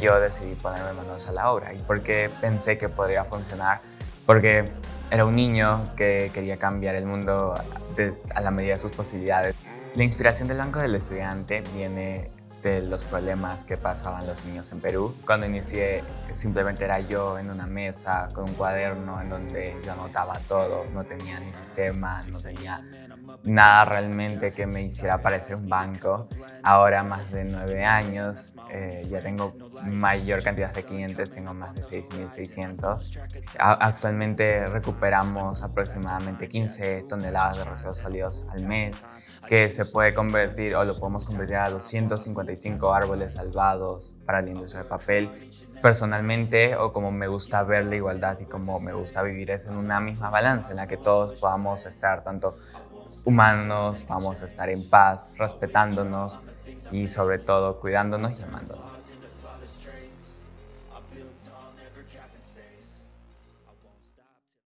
Yo decidí ponerme manos a la obra. Y porque pensé que podría funcionar, porque era un niño que quería cambiar el mundo de- a la medida de sus posibilidades. La inspiración del Banco del Estudiante viene de los problemas que pasaban los niños en Perú. Cuando inicié simplemente era yo en una mesa con un cuaderno en donde yo anotaba todo, no tenía ni sistema, no tenía nada realmente que me hiciera parecer un banco. Ahora, más de nueve años, eh, ya tengo mayor cantidad de clientes, tengo más de 6.600. A- Actualmente recuperamos aproximadamente 15 toneladas de residuos sólidos al mes, que se puede convertir o lo podemos convertir a 255 árboles salvados para la industria de papel. Personalmente, o como me gusta ver la igualdad y como me gusta vivir, es en una misma balanza en la que todos podamos estar tanto humanos, vamos a estar en paz, respetándonos y sobre todo cuidándonos y amándonos.